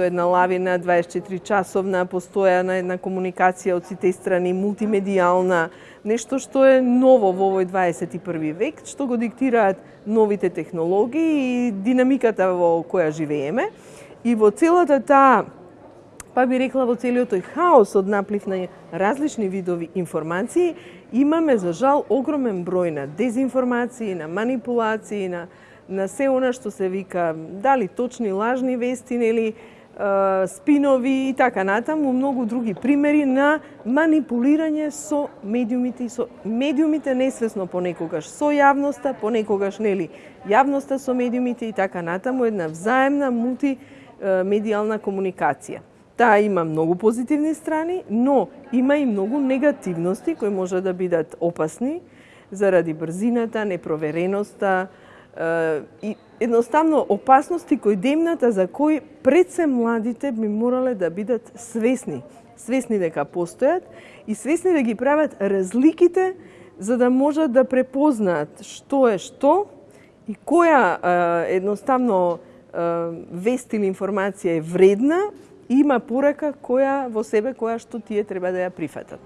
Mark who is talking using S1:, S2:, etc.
S1: тоа една лавина 24 часовна, постојана една комуникација од сите страни, мултимедијална, нешто што е ново во овој 21 век, што го диктираат новите технологии и динамиката во која живееме. И во целата таа па би рекла во целиот тој хаос од наплив на различни видови информации, имаме за жал огромен број на дезинформации, на манипулации, на на се она што се вика дали точни лажни вести, нели спинови и така натаму, многу други примери на манипулирање со медиумите и со медиумите несвесно понекогаш со јавноста, понекогаш нели јавноста со медиумите и така натаму, една взаемна мултимедијална комуникација. Таа има многу позитивни страни, но има и многу негативности кои може да бидат опасни заради брзината, непровереноста и едноставно опасности кои демната за кои пред се младите би морале да бидат свесни, свесни дека постојат и свесни да ги прават разликите за да можат да препознаат што е што и која едноставно вест или информација е вредна има порака која во себе која што тие треба да ја прифатат.